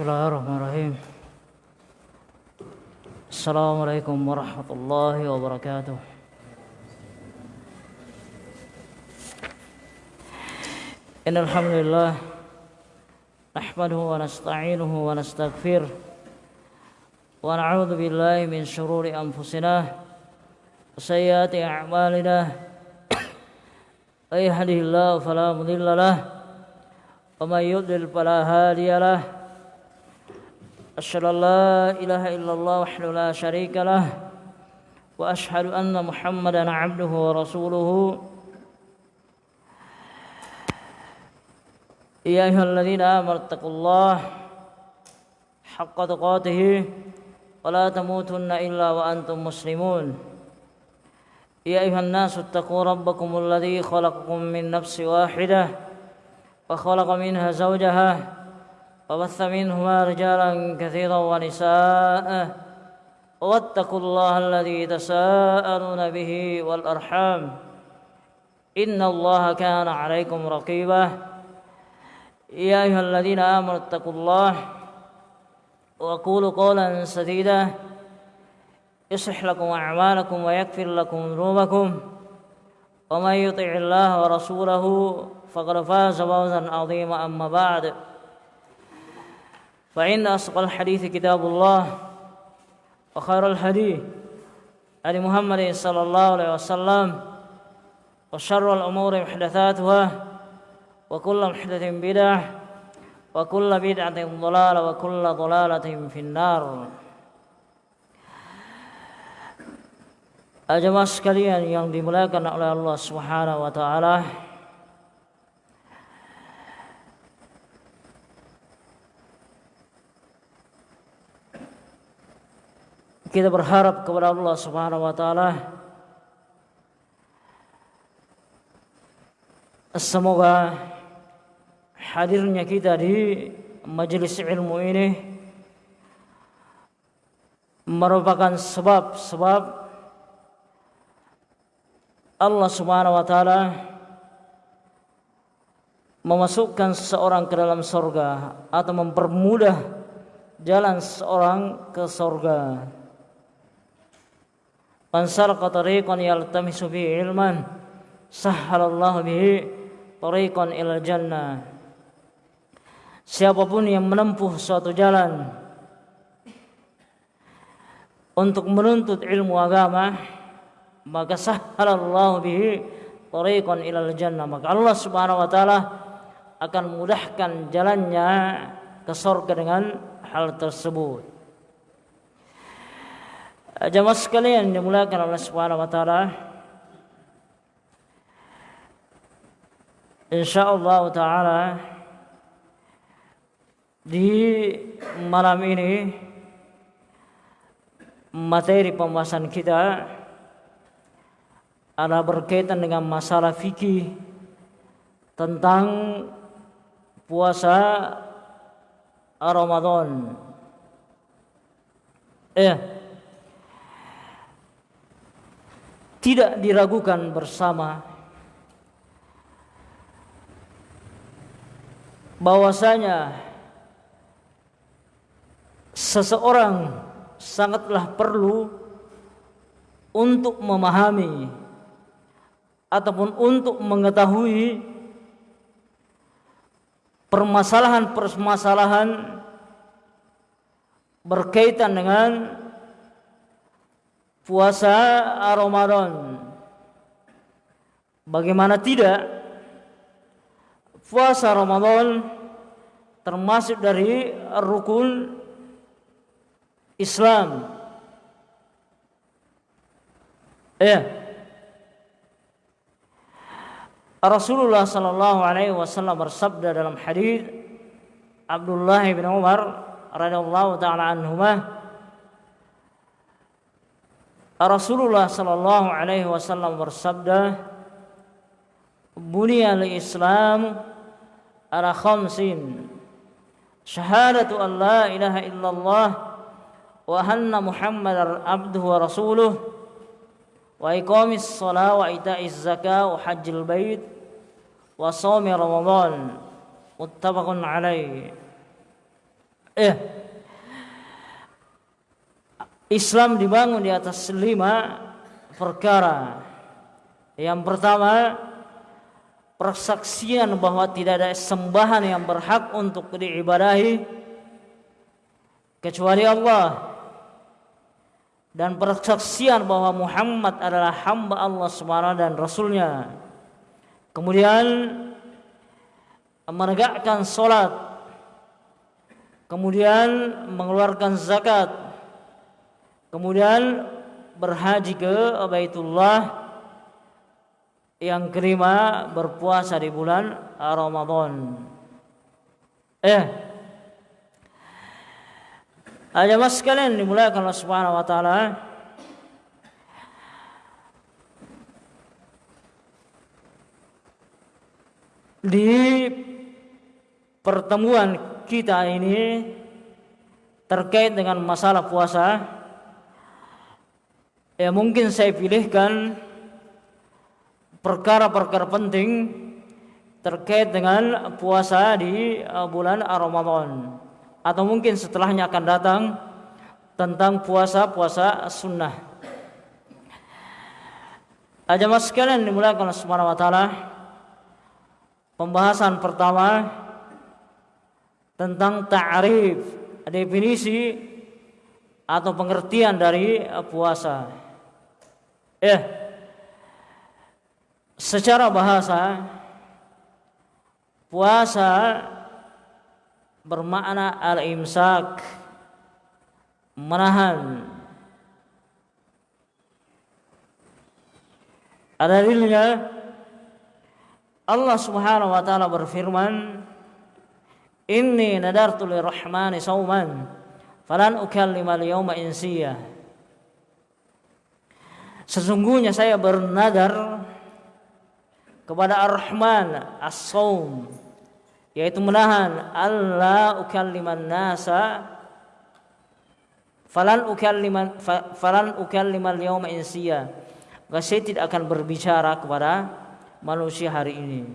بسم الله الرحمن الرحيم. السلام عليكم ورحمة الله وبركاته. إن الحمد لله نحمده ونستعينه ونستغفره ونعوذ بالله من شرور أنفسنا وسيئات أعمالنا. من الله فلا مضل له ومن يضلل فلا هادي له. أشهد أن لا إله إلا الله وحده لا شريك له وأشهد أن محمدا عبده ورسوله. يا أيها الذين آمنوا اتقوا الله حق تقاته ولا تموتن إلا وأنتم مسلمون. يا أيها الناس اتقوا ربكم الذي خلقكم من نفس واحدة وخلق منها زوجها وبث منهما رجالا كثيرا ونساء واتقوا الله الذي تساءلون به والأرحام. إن الله كان عليكم رقيبا. يا أيها الذين آمنوا اتقوا الله وقولوا قولا سديدا. يصلح لكم أعمالكم ويغفر لكم ذنوبكم. ومن يطع الله ورسوله فقد فاز فوزا عظيما. أما بعد فإن أصدق الحديث كتاب الله وخير الحديث علي محمد صلى الله عليه وسلم وشر الأمور محدثاتها وكل محدث بدعة وكل بدعة ضلالة وكل ضلالة في النار Jemaah sekalian yang dimuliakan oleh Allah Subhanahu wa taala. Kita berharap kepada Allah Subhanahu wa taala semoga hadirnya kita di majelis ilmu ini merupakan sebab-sebab Allah Subhanahu wa taala memasukkan seseorang ke dalam sorga atau mempermudah jalan seorang ke sorga. Man salaka tariqan yaltamisu bihi ilman. Sahhalallahu bihi tariqan ilal jannah. Siapa pun yang menempuh suatu jalan untuk menuntut ilmu agama maka sahhalallahu bihi tariqan ilal jannah. Maka Allah Subhanahu wa taala akan mudahkan jalannya ke surga dengan hal tersebut Jamaah sekalian dimuliakan Allah Subhanahu wa taala. Insyaallah taala di malam ini materi pembahasan kita ada berkaitan dengan masalah fikih tentang puasa Ramadan. Eh, tidak diragukan bersama bahwasanya seseorang sangatlah perlu untuk memahami ataupun untuk mengetahui permasalahan-permasalahan berkaitan dengan puasa Ramadan. Bagaimana tidak? Puasa Ramadan termasuk dari rukun Islam. Ya. Rasulullah sallallahu alaihi wasallam bersabda dalam hadis Abdullah bin Umar radhiyallahu taala anhumah Rasulullah sallallahu alaihi wasallam bersabda Buniyal Islam ala khamsin. Syahadatu an la ilaha illallah wa anna muhammadar abduhu wa rasuluh wa iqamis salat wa ita'iz zakah wa hajjil bait wa shaumi ramadan. Muttafaqun alaih Eh, Islam dibangun di atas lima perkara. Yang pertama, persaksian bahwa tidak ada sembahan yang berhak untuk diibadahi kecuali Allah. Dan persaksian bahwa Muhammad adalah hamba Allah SWT dan Rasulnya. Kemudian menegakkan solat. Kemudian mengeluarkan zakat kemudian berhaji ke Baitullah yang kelima berpuasa di bulan Ramadan. Eh, ada mas sekalian dimulakan Allah Subhanahu wa taala di pertemuan kita ini terkait dengan masalah puasa ya mungkin saya pilihkan perkara-perkara penting terkait dengan puasa di uh, bulan Ramadan atau mungkin setelahnya akan datang tentang puasa-puasa sunnah. Ajamah sekalian dimulakan Subhanahu wa taala. Pembahasan pertama tentang ta'rif, definisi atau pengertian dari puasa. Eh, secara bahasa puasa bermakna al-imsak menahan. Ada dalilnya? Allah Subhanahu wa taala berfirman Inni nadartu lirrahmani sauman falan ukallima al-yawma insiya Sesungguhnya saya bernadar kepada Ar-Rahman As-Saum yaitu menahan Allah ukalliman nasa falan ukalliman falan ukallimal yauma insiya. Maka saya tidak akan berbicara kepada manusia hari ini.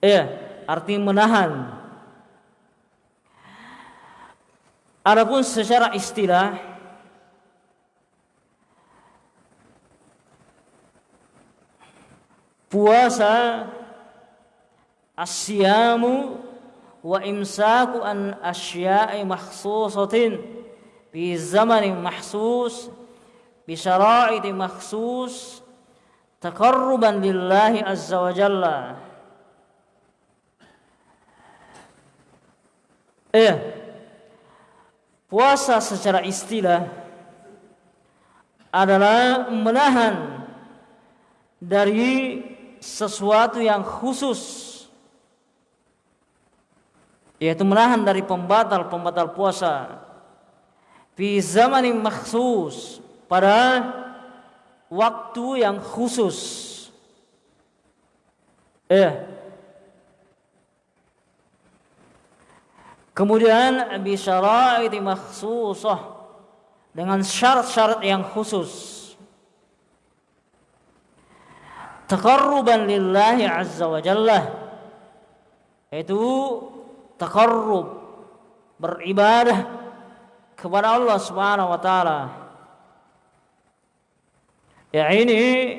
Eh arti menahan. Adapun secara istilah puasa asyamu wa imsaku an asya'i makhsusatin fi zamanin mahsus bi syara'iti makhsus taqarruban lillahi azza wa jalla. Eh puasa secara istilah adalah menahan dari sesuatu yang khusus yaitu menahan dari pembatal-pembatal puasa. Fi zamanin maksus pada waktu yang khusus. Eh kemudian bi syaraiti makhsusah dengan syarat-syarat yang khusus taqarruban lillahi azza wa jalla. Itu taqarrub beribadah kepada Allah Subhanahu wa taala. Ya ini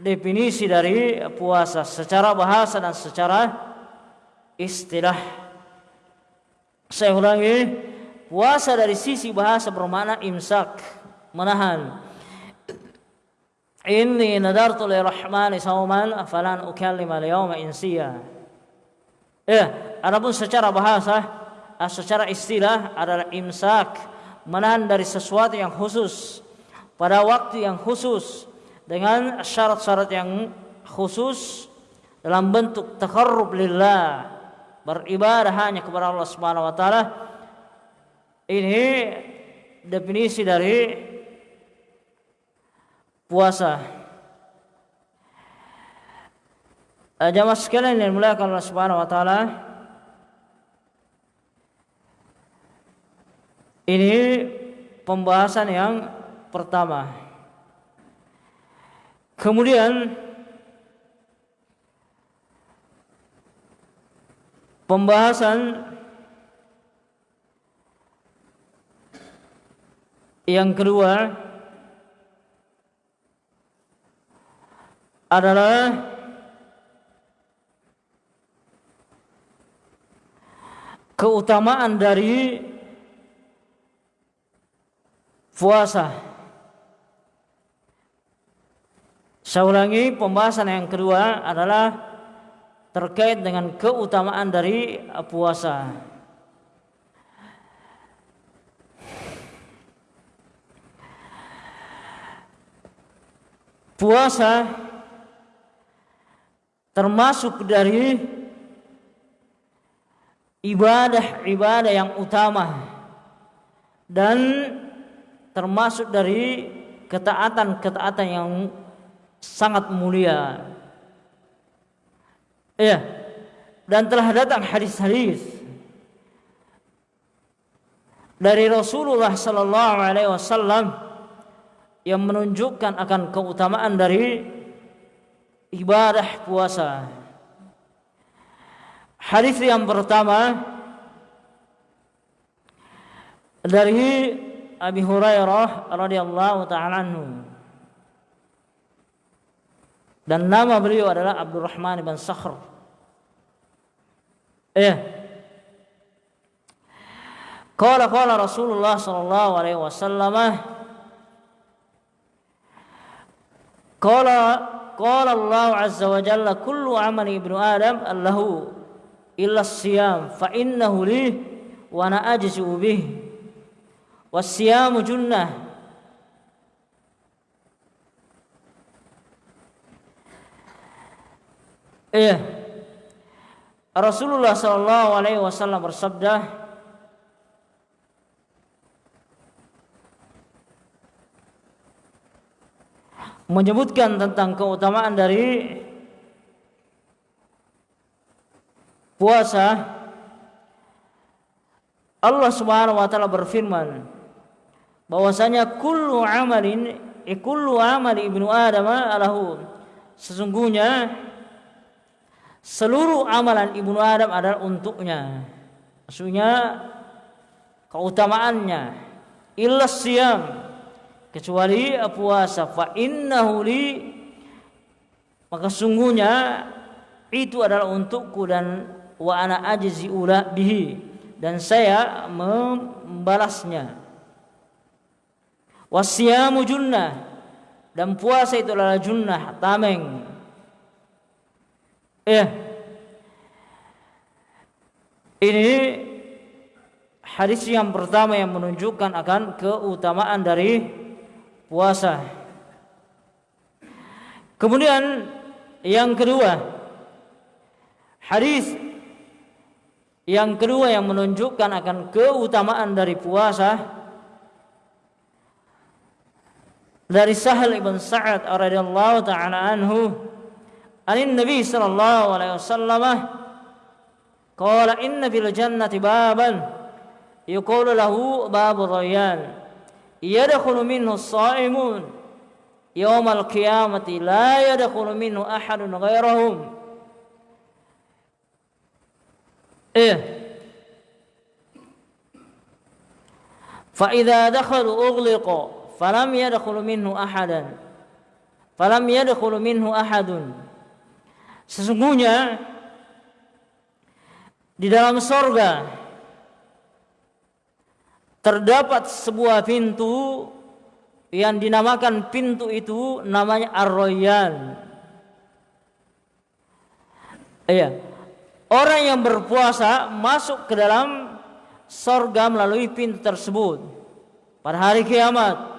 definisi dari puasa secara bahasa dan secara istilah. Saya ulangi puasa dari sisi bahasa bermakna imsak menahan Inni nadartu lirahmani sauman falan ukallima al-yawma insiya. Ya, adapun secara bahasa, ah, secara istilah adalah imsak, menahan dari sesuatu yang khusus pada waktu yang khusus dengan syarat-syarat yang khusus dalam bentuk takarrub lillah, beribadah hanya kepada Allah Subhanahu wa taala. Ini definisi dari puasa. Eh, jamaah sekalian yang dimuliakan Allah Subhanahu wa taala. Ini pembahasan yang pertama. Kemudian pembahasan yang kedua adalah keutamaan dari puasa. Saya ulangi pembahasan yang kedua adalah terkait dengan keutamaan dari puasa. Puasa termasuk dari ibadah-ibadah yang utama dan termasuk dari ketaatan-ketaatan yang sangat mulia. Ya. Dan telah datang hadis-hadis dari Rasulullah sallallahu alaihi wasallam yang menunjukkan akan keutamaan dari ibadah puasa. Hadis yang pertama dari Abi Hurairah radhiyallahu taala anhu. Dan nama beliau adalah Abdurrahman bin Sakhr. Eh. Qala qala Rasulullah sallallahu alaihi wasallam Qala qala Allah azza wa jalla kullu amali ibnu Adam allahu illa siyam fa innahu li wa ana ajzu bih. Was-siyamu junnah. Iya. Rasulullah sallallahu alaihi wasallam bersabda menyebutkan tentang keutamaan dari puasa Allah Subhanahu wa taala berfirman bahwasanya kullu amalin eh, kullu amali ibnu adam alahu sesungguhnya seluruh amalan ibnu adam adalah untuknya. Maksudnya keutamaannya illa siyam kecuali puasa fa innahu li maka sungguhnya itu adalah untukku dan wa ana ula bihi dan saya membalasnya. Wasiyamu junnah dan puasa itu adalah junnah tameng. Eh ini hadis yang pertama yang menunjukkan akan keutamaan dari puasa. Kemudian yang kedua hadis yang kedua yang menunjukkan akan keutamaan dari puasa dari Sahal ibn Sa'ad radhiyallahu taala anhu anin Nabi sallallahu alaihi wasallam qala inna fil jannati baban yuqalu lahu babu rayyan yadkhulu minhu shaimun yaumal qiyamati la yadkhulu minhu ahadun ghairahum eh. Fa idza dakhalu ughliqa falam yadkhulu minhu ahadan. Falam yadkhulu minhu ahadun. Sesungguhnya di dalam surga terdapat sebuah pintu yang dinamakan pintu itu namanya Ar-Royan. Iya. Orang yang berpuasa masuk ke dalam sorga melalui pintu tersebut pada hari kiamat.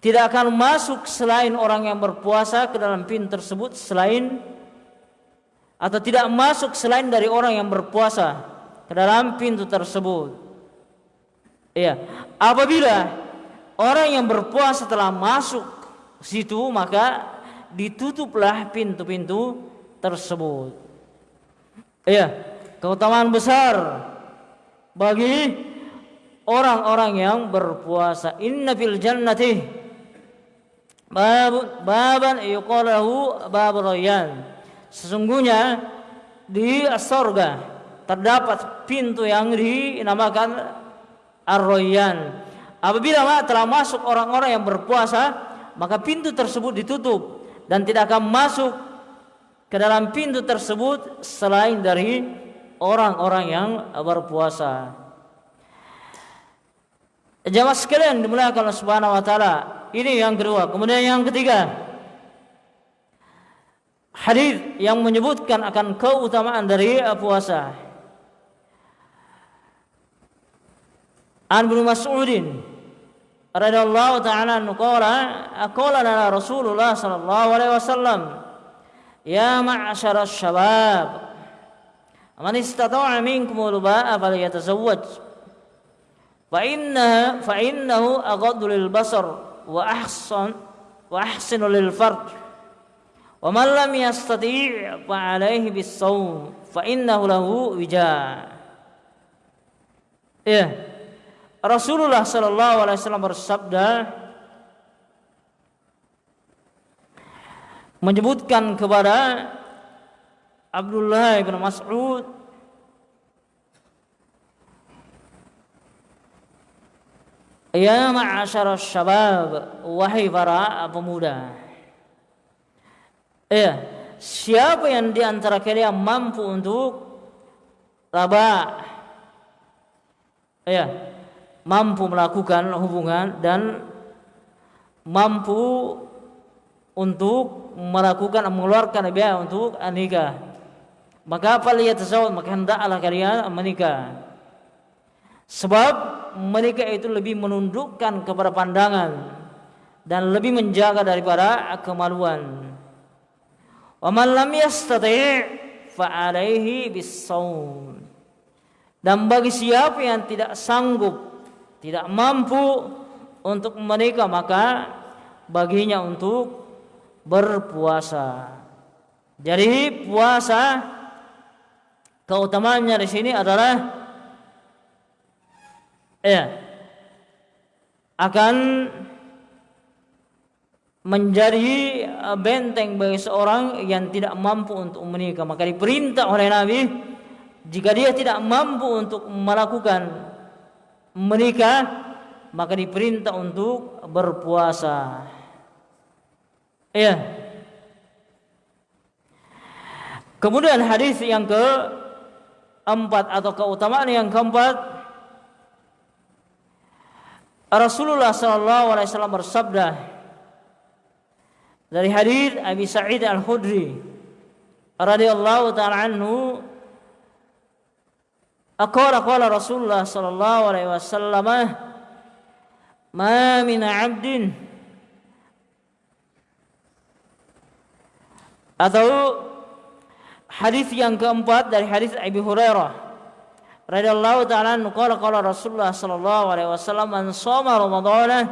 Tidak akan masuk selain orang yang berpuasa ke dalam pintu tersebut selain atau tidak masuk selain dari orang yang berpuasa ke dalam pintu tersebut. Iya, apabila orang yang berpuasa telah masuk situ maka ditutuplah pintu-pintu tersebut. Iya, keutamaan besar bagi orang-orang yang berpuasa. Inna fil jannati bab baban yuqalahu bab rayyan. Sesungguhnya di surga terdapat pintu yang dinamakan Ar-Rayyan apabila telah masuk orang-orang yang berpuasa maka pintu tersebut ditutup dan tidak akan masuk ke dalam pintu tersebut selain dari orang-orang yang berpuasa. Jamaah sekalian dimuliakan Allah Subhanahu wa taala. Ini yang kedua. Kemudian yang ketiga, hadis yang menyebutkan akan keutamaan dari puasa. An bin Mas'udin radhiyallahu ta'ala anhu qala qala lana Rasulullah sallallahu alaihi wasallam ya ma'syara syabab man istata'a minkum al-ba'a falyatazawwaj fa inna fa innahu aghaddu lil basar wa ahsan wa ahsinu lil farj wa man lam yastati' fa alayhi Rasulullah Shallallahu Alaihi Wasallam bersabda menyebutkan kepada Abdullah bin Mas'ud Ya ma'asyar syabab Wahai para pemuda Ya Siapa yang di antara kalian mampu untuk Raba Ya mampu melakukan hubungan dan mampu untuk melakukan mengeluarkan biaya untuk nikah. Maka tersebut maka hendaklah kalian menikah. Sebab menikah itu lebih menundukkan kepada pandangan dan lebih menjaga daripada kemaluan. Wa man lam yastati' fa alaihi bis dan bagi siapa yang tidak sanggup tidak mampu untuk menikah maka baginya untuk berpuasa. Jadi puasa keutamaannya di sini adalah ya akan menjadi benteng bagi seorang yang tidak mampu untuk menikah maka diperintah oleh Nabi jika dia tidak mampu untuk melakukan menikah maka diperintah untuk berpuasa. Iya. Kemudian hadis yang keempat atau keutamaan yang keempat Rasulullah sallallahu alaihi wasallam bersabda dari hadis Abi Sa'id Al-Khudri radhiyallahu taala anhu أقول قال رسول الله صلى الله عليه وسلم ما من عبد أو حديث yang keempat dari حديث أبي هريرة رضي الله تعالى عنه قال قال رسول الله صلى الله عليه وسلم من صام رمضان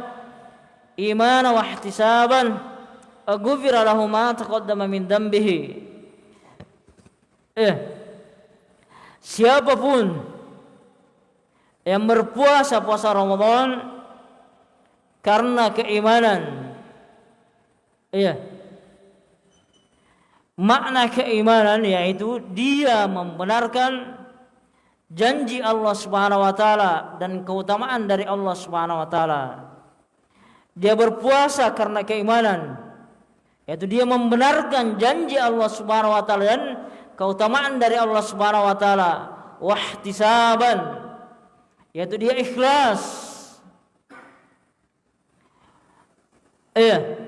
إيمانا واحتسابا غفر له ما تقدم من ذنبه siapa pun yang berpuasa puasa Ramadan karena keimanan. Iya. Makna keimanan yaitu dia membenarkan janji Allah Subhanahu wa taala dan keutamaan dari Allah Subhanahu wa taala. Dia berpuasa karena keimanan. Yaitu dia membenarkan janji Allah Subhanahu wa taala dan keutamaan dari Allah Subhanahu wa taala wahtisaban yaitu dia ikhlas. Iya.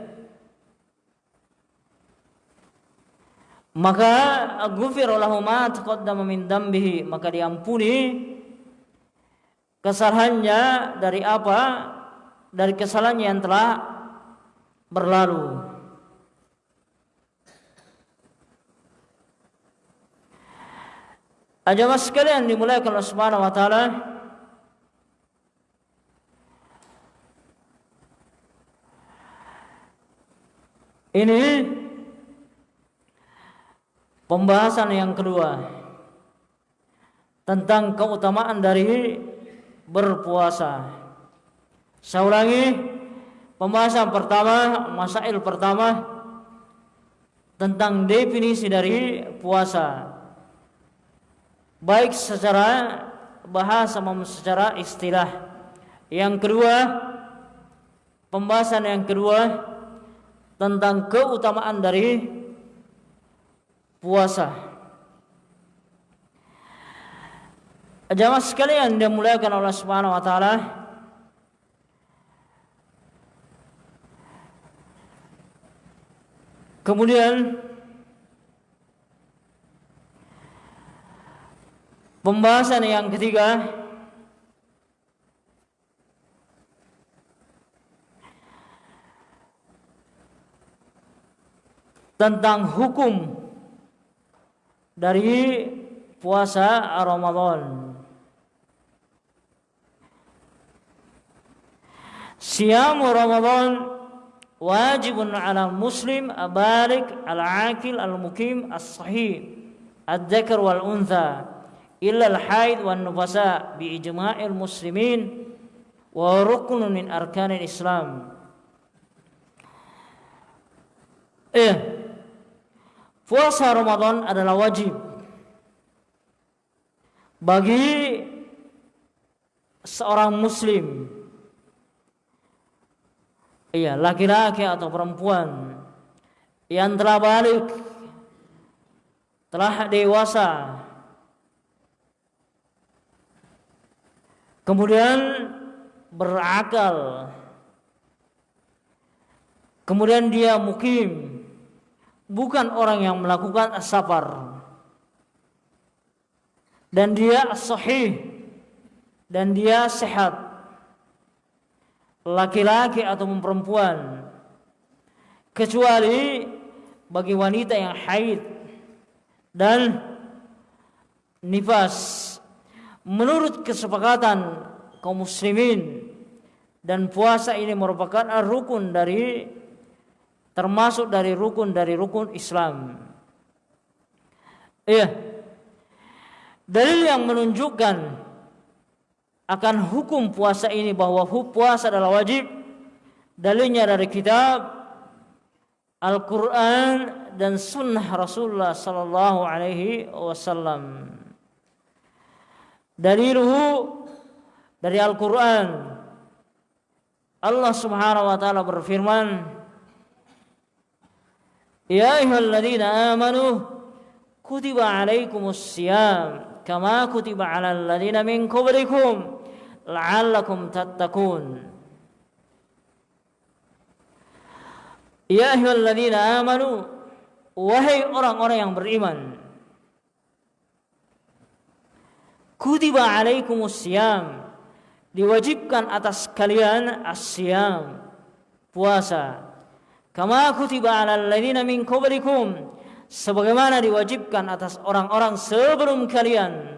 Maka ghufir lahu ma taqaddama min dambihi maka diampuni kesalahannya dari apa? Dari kesalahannya yang telah berlalu Ajamah sekalian dimulai Allah Subhanahu wa taala Ini pembahasan yang kedua tentang keutamaan dari berpuasa. Saya ulangi pembahasan pertama, masail pertama tentang definisi dari puasa baik secara bahasa maupun secara istilah Yang kedua, pembahasan yang kedua tentang keutamaan dari puasa. Jamaah sekalian yang dimuliakan Allah Subhanahu wa taala, Kemudian pembahasan yang ketiga tentang hukum dari puasa Ramadan. Siam Ramadan wajibun ala muslim abalik al-akil al-mukim as-sahih ad-dzakar wal untha illa al-haid wan nufasa bi ijma'il muslimin wa ruknun min arkanil islam. Eh puasa Ramadan adalah wajib bagi seorang muslim. Iya laki-laki atau perempuan yang telah balik telah dewasa kemudian berakal. Kemudian dia mukim. Bukan orang yang melakukan safar dan dia sahih dan dia sehat. Laki-laki atau perempuan. Kecuali bagi wanita yang haid dan nifas menurut kesepakatan kaum muslimin dan puasa ini merupakan rukun dari termasuk dari rukun dari rukun Islam. Iya. Dalil yang menunjukkan akan hukum puasa ini bahwa puasa adalah wajib dalilnya dari kitab Al-Quran dan sunnah Rasulullah sallallahu alaihi wasallam daliluhu dari Al-Quran. Allah subhanahu wa ta'ala berfirman Ya ayyuhalladzina amanu kutiba alaikumus siyam kama kutiba alal ladzina min qablikum la'allakum tattaqun. Ya ayyuhalladzina amanu wahai orang-orang yang beriman kutiba alaikumus siyam diwajibkan atas kalian asyam puasa. Kama kutiba alal ladzina min qablikum. Sebagaimana diwajibkan atas orang-orang sebelum kalian.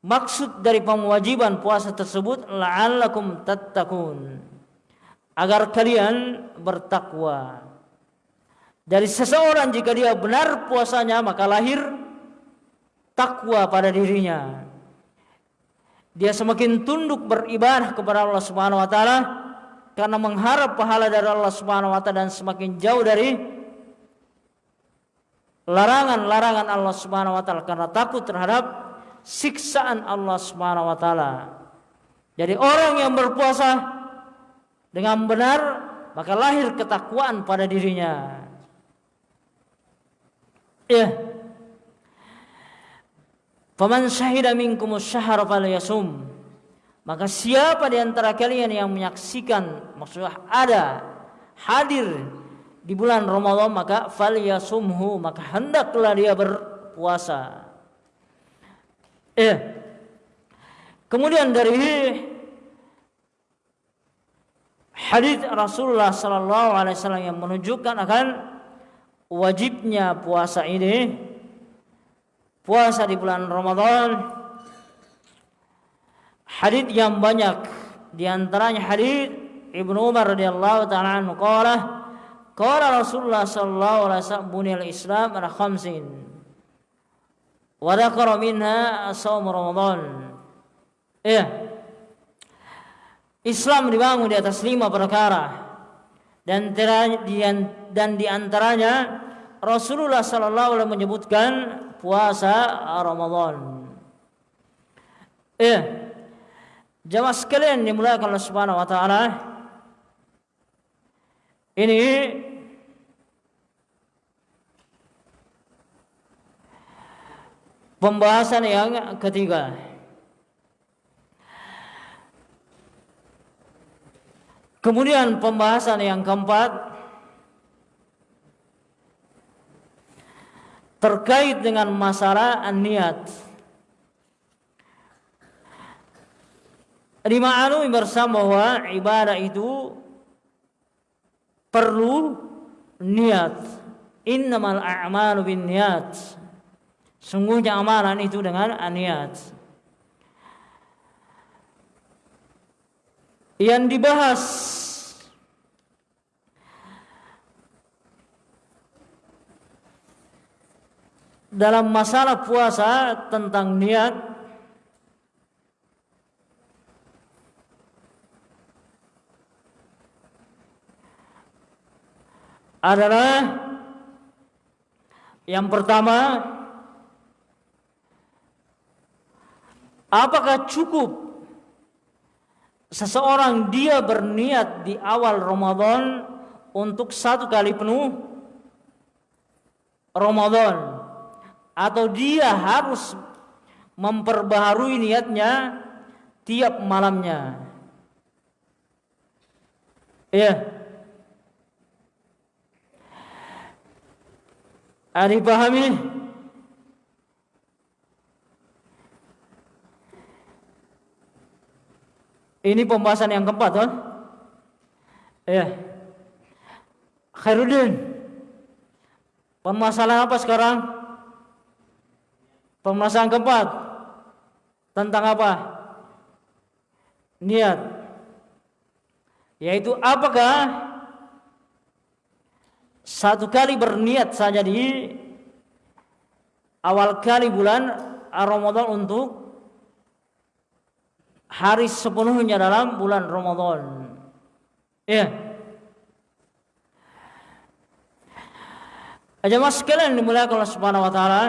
Maksud dari pemwajiban puasa tersebut la'allakum tattaqun. Agar kalian bertakwa. Dari seseorang jika dia benar puasanya maka lahir takwa pada dirinya. Dia semakin tunduk beribadah kepada Allah Subhanahu wa taala karena mengharap pahala dari Allah Subhanahu wa taala dan semakin jauh dari larangan-larangan Allah Subhanahu wa taala karena takut terhadap siksaan Allah Subhanahu wa taala. Jadi orang yang berpuasa dengan benar maka lahir ketakwaan pada dirinya. Ya. Faman syahida minkum falyasum. Maka siapa di antara kalian yang menyaksikan maksudnya ada hadir di bulan Ramadan maka falyasumhu maka hendaklah dia berpuasa. Eh. Kemudian dari hadis Rasulullah sallallahu alaihi wasallam yang menunjukkan akan wajibnya puasa ini puasa di bulan Ramadan hadis yang banyak di antaranya hadis Ibnu Umar radhiyallahu taala anhu qala qala Rasulullah sallallahu alaihi wasallam buniyal Islam ala khamsin wa dzakara minha shaum Ramadan. Ya. Islam dibangun di atas lima perkara dan dan di antaranya Rasulullah sallallahu alaihi menyebutkan puasa Ramadan. Ya. Jamaah sekalian dimulakan Allah Subhanahu wa taala. Ini pembahasan yang ketiga. Kemudian pembahasan yang keempat terkait dengan masalah niat. Dimaklumi bersama bahwa ibadah itu perlu niat. Innamal a'malu bin niat. Sungguhnya amalan itu dengan niat. Yang dibahas dalam masalah puasa tentang niat adalah yang pertama apakah cukup seseorang dia berniat di awal Ramadan untuk satu kali penuh? Ramadan atau dia harus memperbaharui niatnya tiap malamnya ya Ada dipahami? Ini pembahasan yang keempat, kan? Ya. Khairuddin. Permasalahan apa sekarang? Permasalahan keempat. Tentang apa? Niat. Yaitu apakah satu kali berniat saja di awal kali bulan Ramadan untuk hari sepenuhnya dalam bulan Ramadan. Ya. Jemaah sekalian dimuliakan Allah Subhanahu wa taala.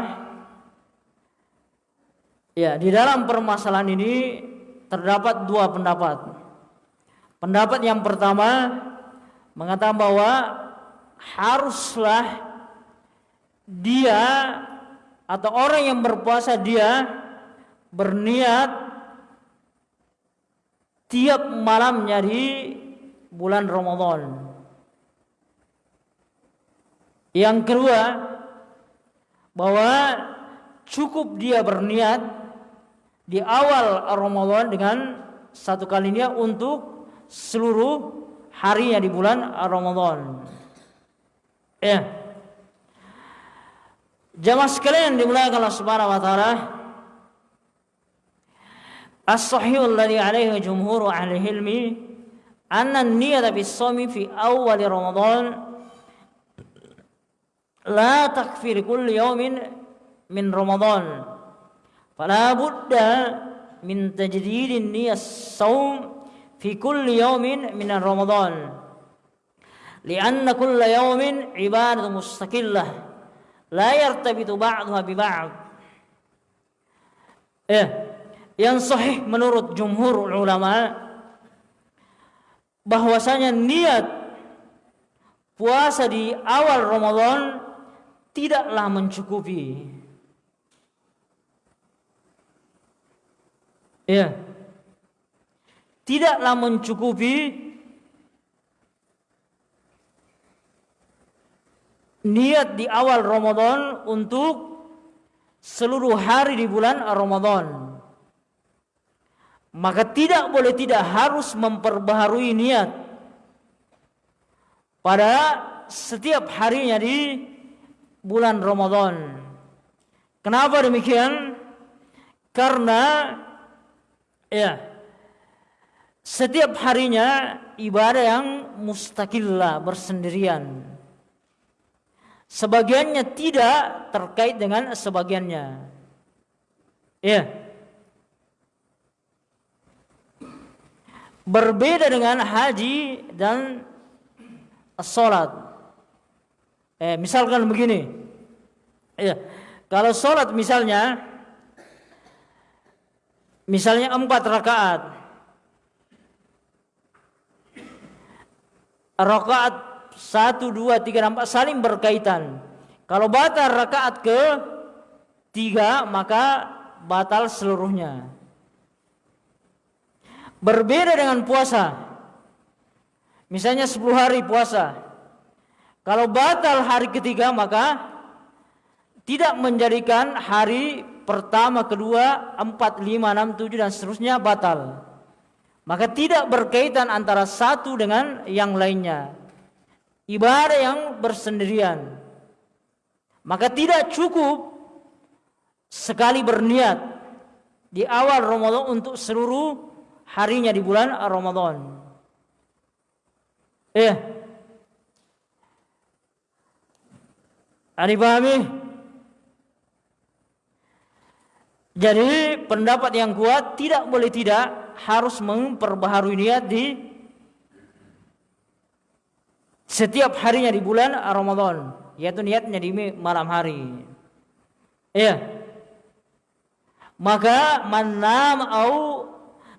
Ya, di dalam permasalahan ini terdapat dua pendapat. Pendapat yang pertama mengatakan bahwa haruslah dia atau orang yang berpuasa dia berniat tiap malamnya di bulan Ramadan. Yang kedua, bahwa cukup dia berniat di awal Ramadan dengan satu kalinya untuk seluruh harinya di bulan Ramadan. Ya. Jamaah sekalian dimulakan Allah Subhanahu wa taala. As-sahih alladhi alaihi jumhur ahli ilmi anna an-niyyata bis-sawmi fi awal Ramadan la takfir kulli yawmin min Ramadan. Fala budda min tajdidin niyas saum fi kulli yawmin min Ramadan. Lianna kulla yawmin ibadah mustaqillah la yartabitu ba'daha bi ba'd. Eh, yang sahih menurut jumhur ulama bahwasanya niat puasa di awal Ramadan tidaklah mencukupi ya tidaklah mencukupi niat di awal Ramadan untuk seluruh hari di bulan Ramadan. Maka tidak boleh tidak harus memperbaharui niat pada setiap harinya di bulan Ramadan. Kenapa demikian? Karena ya setiap harinya ibadah yang mustakillah bersendirian. Sebagiannya tidak terkait dengan sebagiannya. Ya. Berbeda dengan haji dan sholat. Eh, misalkan begini. Ya. Kalau sholat misalnya, misalnya empat rakaat. Rakaat satu dua tiga empat saling berkaitan. Kalau batal rakaat ke tiga maka batal seluruhnya. Berbeda dengan puasa. Misalnya 10 hari puasa. Kalau batal hari ketiga maka tidak menjadikan hari pertama, kedua, empat, lima, enam, tujuh dan seterusnya batal. Maka tidak berkaitan antara satu dengan yang lainnya. Ibadah yang bersendirian. Maka tidak cukup sekali berniat di awal Ramadan untuk seluruh harinya di bulan Ramadan. Eh. Ada pahami? Jadi pendapat yang kuat tidak boleh tidak harus memperbaharui niat di setiap harinya di bulan Ramadan, yaitu niatnya di malam hari. Iya. Maka manam au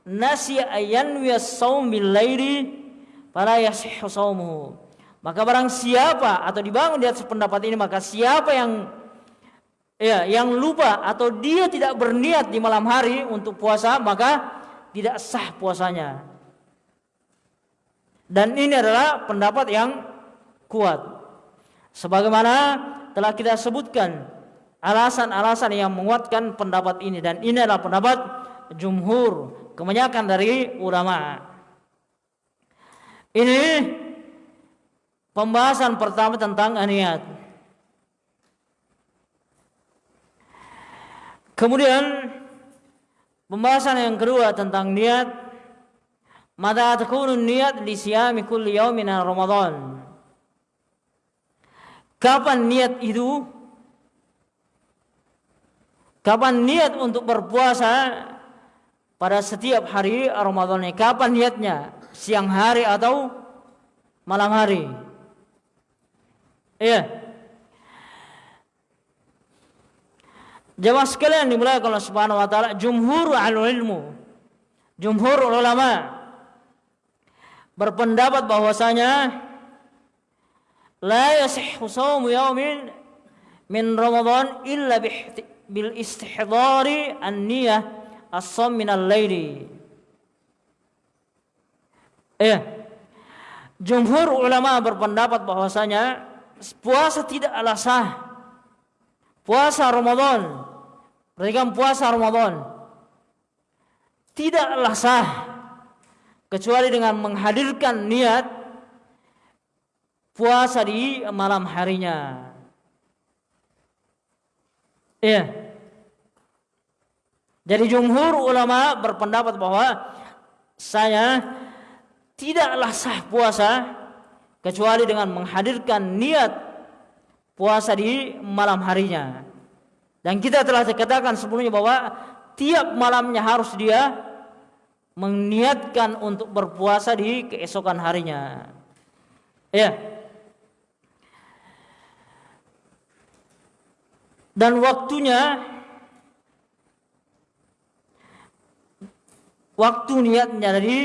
nasi ayan saum bil laili fala yasihhu. Maka barang siapa atau dibangun di atas pendapat ini maka siapa yang ya yang lupa atau dia tidak berniat di malam hari untuk puasa maka tidak sah puasanya. Dan ini adalah pendapat yang kuat. Sebagaimana telah kita sebutkan alasan-alasan yang menguatkan pendapat ini dan ini adalah pendapat jumhur kebanyakan dari ulama. Ini pembahasan pertama tentang niat. Kemudian pembahasan yang kedua tentang niat. Mata takunu niat di siyami kulli yaumin Ramadan. Kapan niat itu? Kapan niat untuk berpuasa pada setiap hari Ramadan? Kapan niatnya? Siang hari atau malam hari? Iya. Jamaah sekalian dimulai kalau Subhanahu wa taala jumhur ahli ilmu. Jumhur ulama berpendapat bahwasanya la yasihhu shaumu yaumin min Ramadan illa bil istihdari an-niyah as-shaum min al-laili. Eh, jumhur ulama berpendapat bahwasanya puasa tidaklah sah. Puasa Ramadan Perhatikan puasa Ramadan tidaklah sah kecuali dengan menghadirkan niat puasa di malam harinya. Iya. Jadi jumhur ulama berpendapat bahwa saya tidaklah sah puasa kecuali dengan menghadirkan niat puasa di malam harinya. Dan kita telah dikatakan sebelumnya bahwa tiap malamnya harus dia meniatkan untuk berpuasa di keesokan harinya. Ya. Dan waktunya waktu niatnya dari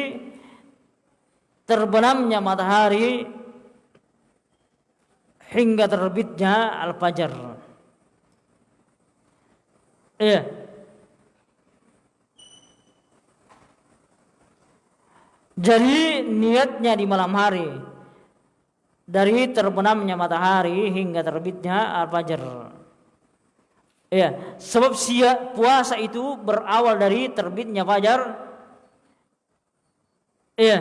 terbenamnya matahari hingga terbitnya al-fajar. Iya. Jadi niatnya di malam hari dari terbenamnya matahari hingga terbitnya al-fajr. Iya, sebab siap puasa itu berawal dari terbitnya fajar. Iya.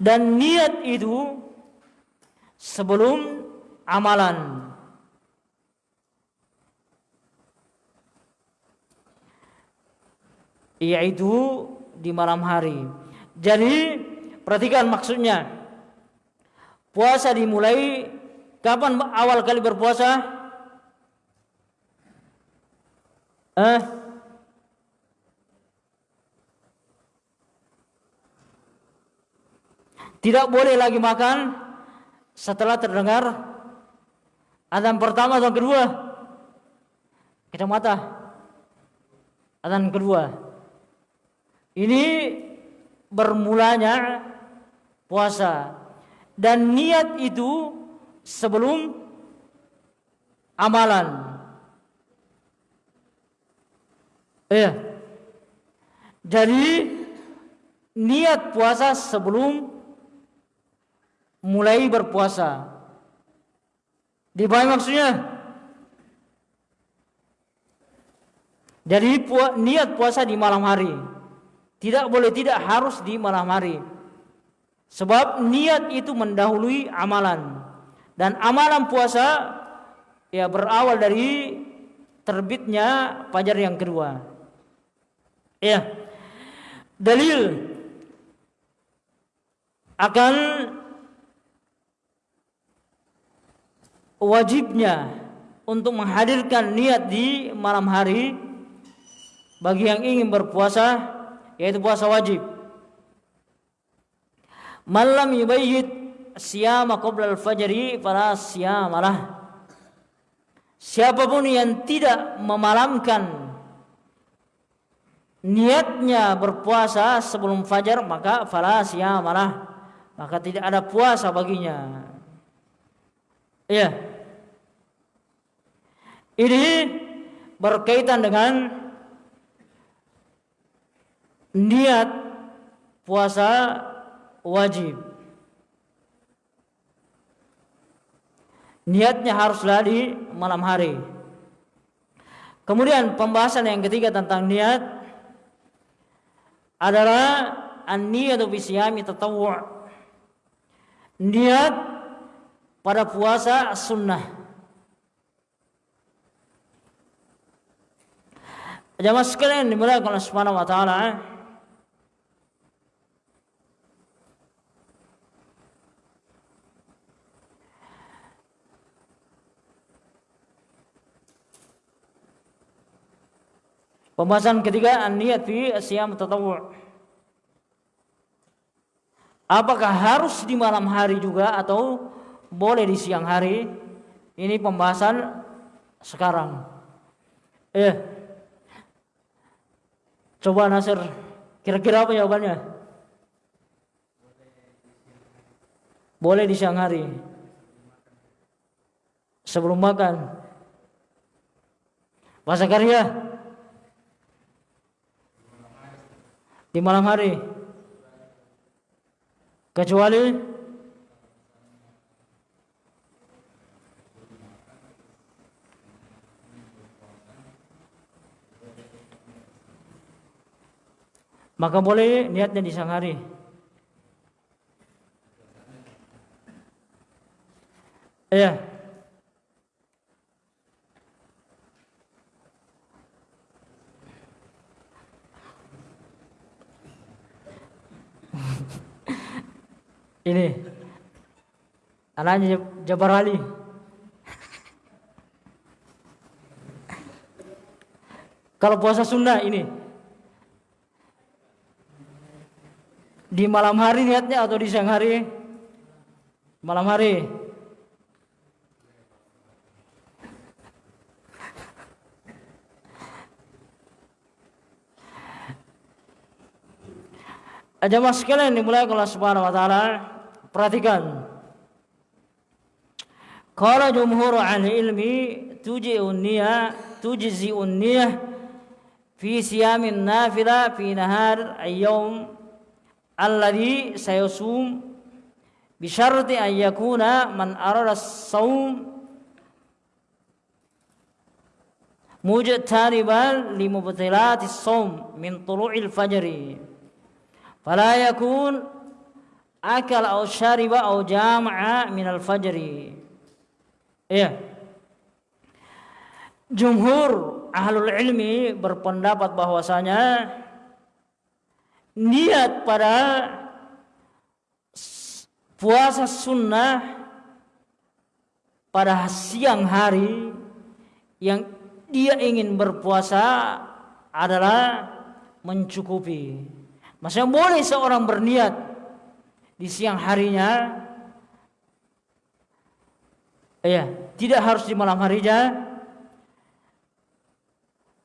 Dan niat itu sebelum amalan. Yaitu di malam hari. Jadi perhatikan maksudnya. Puasa dimulai kapan awal kali berpuasa? Eh? Tidak boleh lagi makan setelah terdengar azan pertama atau kedua. Kita mata. Azan kedua. Ini bermulanya puasa dan niat itu sebelum amalan. Iya. Jadi niat puasa sebelum mulai berpuasa. Di mana maksudnya? Jadi niat puasa di malam hari. Tidak boleh tidak harus di malam hari. Sebab niat itu mendahului amalan. Dan amalan puasa ya berawal dari terbitnya fajar yang kedua. Ya. Dalil akan wajibnya untuk menghadirkan niat di malam hari bagi yang ingin berpuasa yaitu puasa wajib. Malam yubayyid siyama qabla al-fajri fala siyamalah. Siapa pun yang tidak memalamkan niatnya berpuasa sebelum fajar maka fala siyamalah. Maka tidak ada puasa baginya. Iya. Ini berkaitan dengan niat puasa wajib. Niatnya haruslah di malam hari. Kemudian pembahasan yang ketiga tentang niat adalah an-niyatu bi siyami. Niat pada puasa sunnah. Jamaah sekalian dimuliakan Allah Subhanahu wa taala. Pembahasan ketiga niat fi siyam tatawwu. Apakah harus di malam hari juga atau boleh di siang hari? Ini pembahasan sekarang. Eh, Coba Nasir, kira-kira apa jawabannya? Boleh di siang hari. Sebelum makan. Bahasa karya. Di malam hari. Kecuali maka boleh niatnya di siang hari. Ya. Ini anaknya Jabar Ali. Kalau puasa Sunda ini Di malam hari niatnya atau di siang hari? Malam hari. Jamaah sekalian dimulai Allah Subhanahu wa taala, perhatikan. Qala jumhur ahli ilmi tuji'un niyah tujzi'un niyah fi siyamin nafila fi nahar ayyam alladhi sayasum bisyarti an yakuna man arada saum mujtariban li saum min tulu'il fajri fala yakun akal aw syariba aw jama'a min al fajri ya jumhur ahlul ilmi berpendapat bahwasanya niat pada puasa sunnah pada siang hari yang dia ingin berpuasa adalah mencukupi. Maksudnya boleh seorang berniat di siang harinya ya, tidak harus di malam harinya.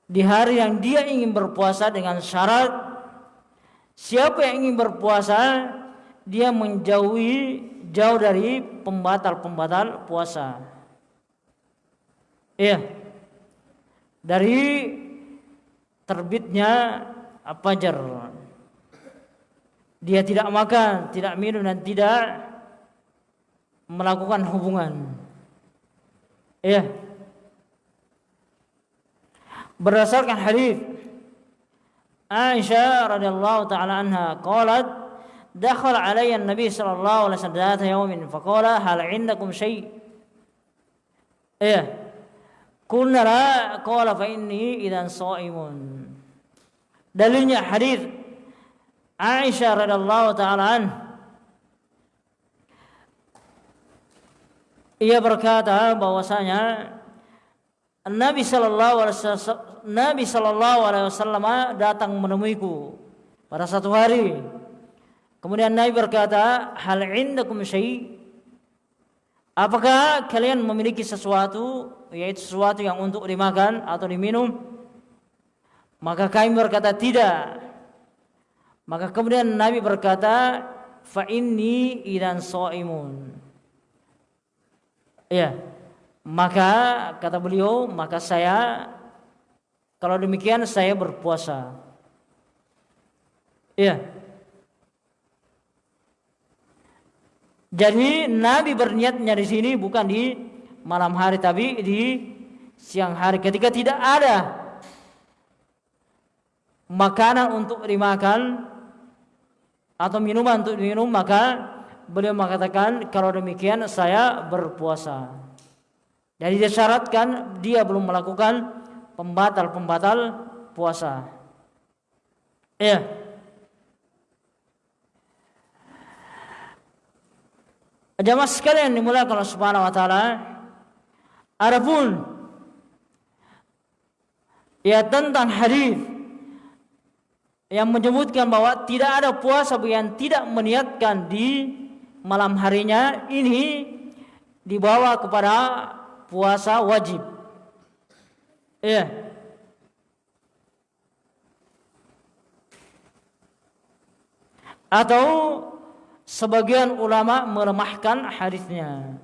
Di hari yang dia ingin berpuasa dengan syarat Siapa yang ingin berpuasa dia menjauhi jauh dari pembatal-pembatal puasa. Iya. Dari terbitnya fajar. Dia tidak makan, tidak minum dan tidak melakukan hubungan. Ya. Berdasarkan hadis Aisyah radhiyallahu taala anha qalat dakhal alayya an-nabi sallallahu alaihi wasallam dhata yawmin faqala hal 'indakum shay? Ya. Qulna la qala fa inni idan sha'imun. Dalilnya hadis Aisyah radhiyallahu taala an ia berkata bahwasanya Nabi sallallahu alaihi wasallam Nabi sallallahu alaihi wasallam datang menemuiku pada satu hari. Kemudian Nabi berkata, "Hal indakum syai?" Apakah kalian memiliki sesuatu yaitu sesuatu yang untuk dimakan atau diminum? Maka kami berkata tidak. Maka kemudian Nabi berkata, "Fa inni idan shaimun." Ya. Maka kata beliau, maka saya kalau demikian saya berpuasa. Ya. Jadi Nabi berniatnya di sini bukan di malam hari tapi di siang hari ketika tidak ada makanan untuk dimakan atau minuman untuk diminum maka beliau mengatakan kalau demikian saya berpuasa. Jadi disyaratkan dia belum melakukan pembatal-pembatal puasa. Ya. Jamaah sekalian dimulai kalau Subhanahu wa taala. Adapun ya tentang hadis yang menyebutkan bahwa tidak ada puasa yang tidak meniatkan di malam harinya ini dibawa kepada puasa wajib. Ya. Atau sebagian ulama melemahkan hadisnya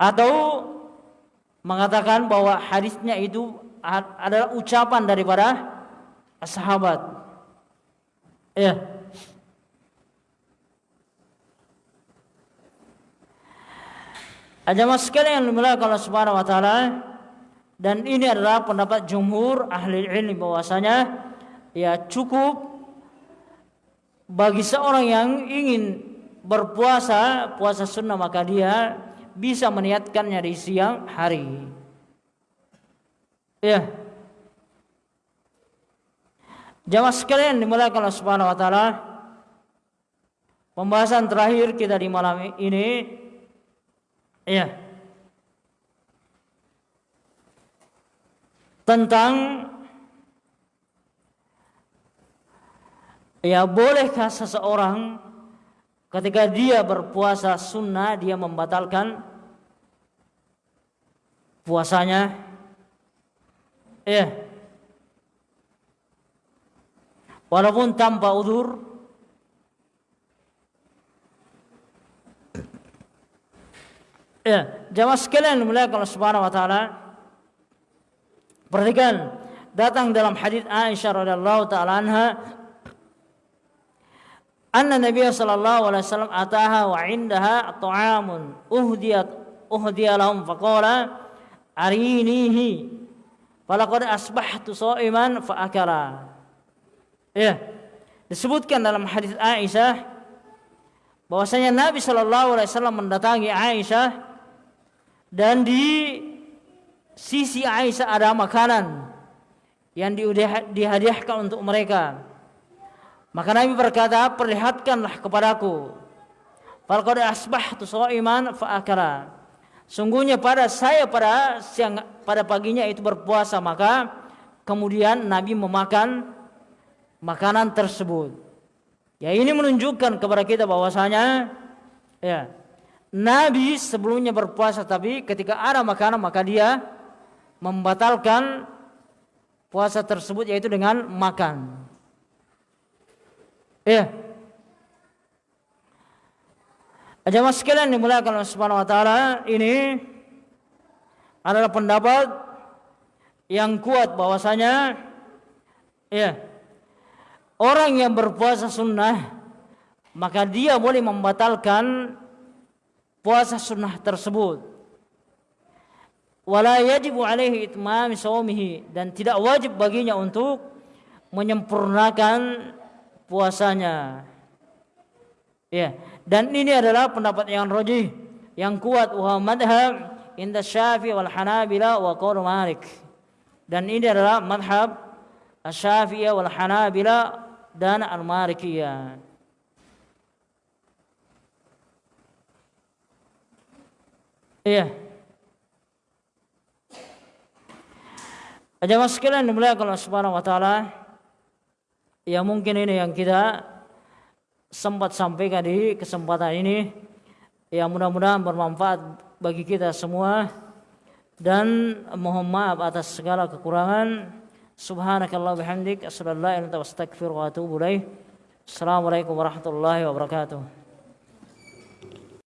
atau mengatakan bahwa hadisnya itu adalah ucapan daripada sahabat. Ya. Jamaah sekalian yang dimuliakan Allah Subhanahu wa taala dan ini adalah pendapat jumhur ahli ilmi bahwasanya ya cukup bagi seorang yang ingin berpuasa puasa sunnah maka dia bisa meniatkannya di siang hari. Ya. Jamaah sekalian dimulakan oleh Subhanahu wa taala. Pembahasan terakhir kita di malam ini ya. Tentang Ya bolehkah seseorang ketika dia berpuasa sunnah dia membatalkan puasanya? Ya. Walaupun tanpa udur Ya, jamaah sekalian dimuliakan Allah Subhanahu wa taala. Perhatikan datang dalam hadis Aisyah radhiyallahu taala anha. Anna Nabi sallallahu alaihi wasallam ataha wa indaha ta'amun uhdiyat uhdiya lahum faqala arinihi falaqad asbahtu sha'iman fa akala ya disebutkan dalam hadis Aisyah bahwasanya Nabi sallallahu alaihi wasallam mendatangi Aisyah dan di sisi Aisyah ada makanan yang dihadiahkan untuk mereka maka Nabi berkata, perlihatkanlah kepadaku. Falqad asbahtu shaiman fa akala. Sungguhnya pada saya pada siang pada paginya itu berpuasa maka kemudian Nabi memakan makanan tersebut. Ya ini menunjukkan kepada kita bahwasanya ya Nabi sebelumnya berpuasa tapi ketika ada makanan maka dia membatalkan puasa tersebut yaitu dengan makan. Iya. Jamaah sekalian dimuliakan Allah Subhanahu wa taala, ini adalah pendapat yang kuat bahwasanya ya orang yang berpuasa sunnah maka dia boleh membatalkan puasa sunnah tersebut. Wala yajibu alaihi itmam saumihi dan tidak wajib baginya untuk menyempurnakan puasanya. Ya dan ini adalah pendapat yang rojih yang kuat. Wa madhab inda syafi wal hanabila wa qaul malik. Dan ini adalah madhab syafi'iyah wal hanabila dan al-malikiyah Iya. Jamaah sekalian dimuliakan Allah Subhanahu wa taala. Ya mungkin ini yang kita sempat sampaikan di kesempatan ini. Ya mudah-mudahan bermanfaat bagi kita semua dan mohon maaf atas segala kekurangan. سبحانك الله وبحمدك أشهد أن لا إله إلا أنت أستغفرك وأتوب إليه السلام عليكم ورحمة الله وبركاته